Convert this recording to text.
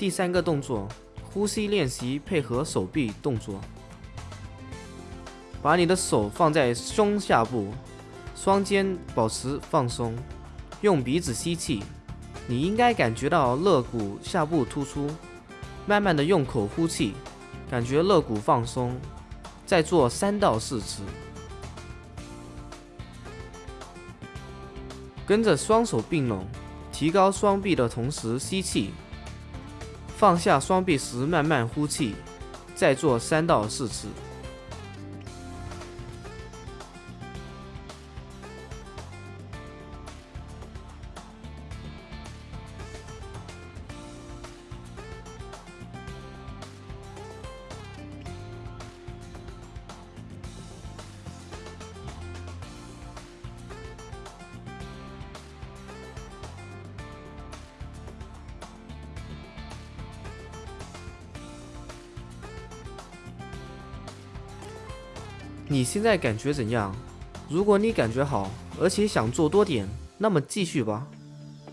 第三个动作，呼吸练习配合手臂动作。把你的手放在胸下部，双肩保持放松，用鼻子吸气，你应该感觉到肋骨下部突出。慢慢的用口呼气，感觉肋骨放松。再做三到四次，跟着双手并拢，提高双臂的同时吸气。放下双臂时，慢慢呼气，再做三到四次。你现在感觉怎样？如果你感觉好，而且想做多点，那么继续吧。